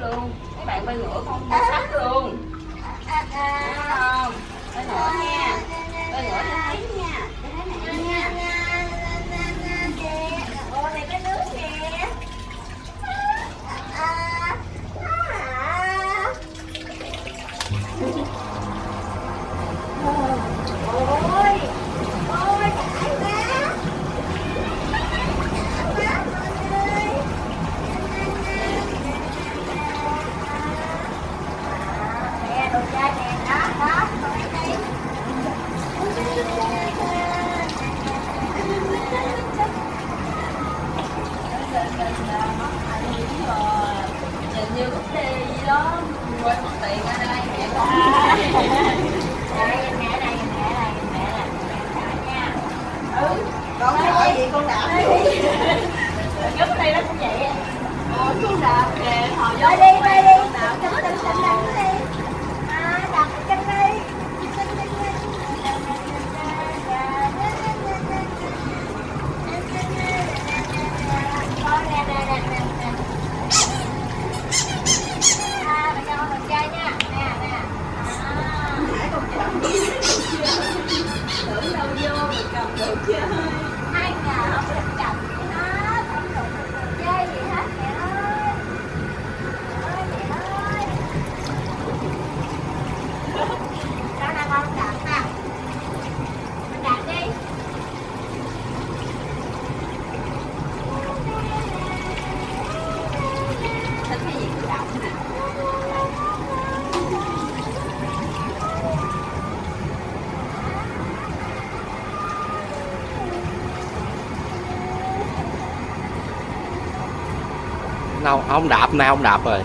sách luôn. Mấy bạn bay ngửa không mua sách luôn. Đúng không? Bay ngửa nha. Bay ngửa cho thấy nha. con nói gì con đạp? Đi Nhất đây nó cũng vậy Ờ, con đạp. Ờ, Kìa Hồi đi, đi, đi. Con đạp, con đạp, con đạp Yeah. nó không đạp nay không đạp rồi.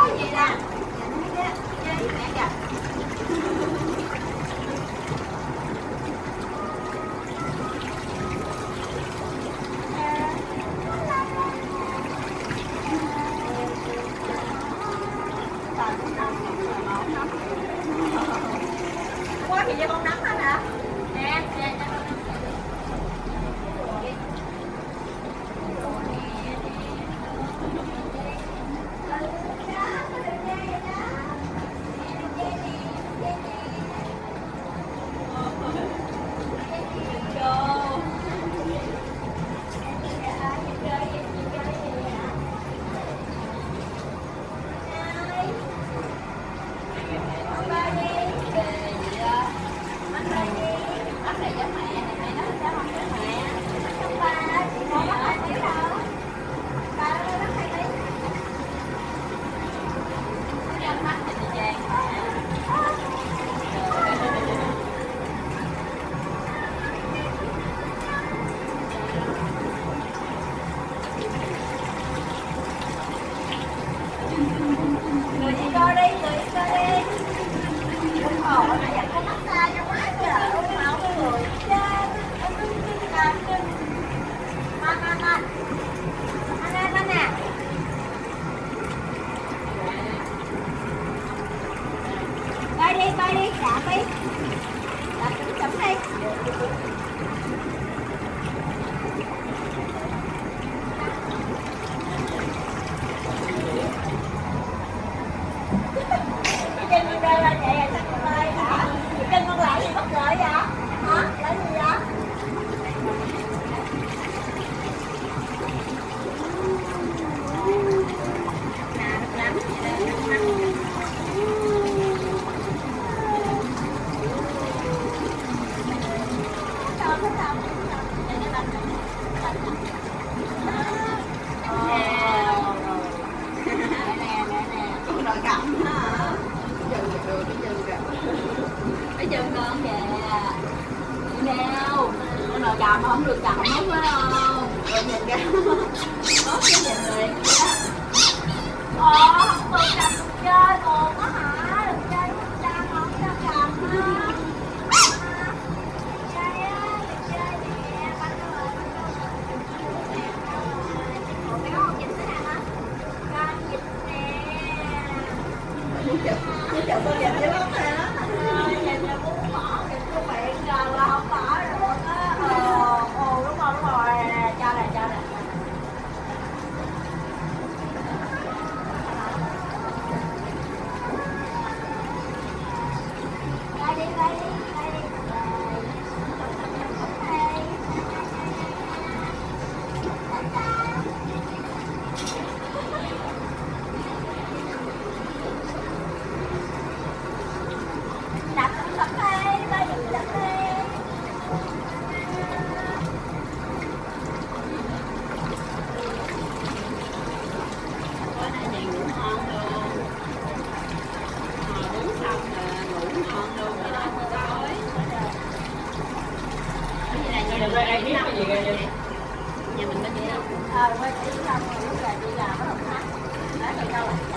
你表你了。Rồi ai biết cái gì ra? Nhà mình có chỉ không? Ờ, quay chỉ không, lúc là đi làm ở Đồng Tháp. Đó, từ đâu à?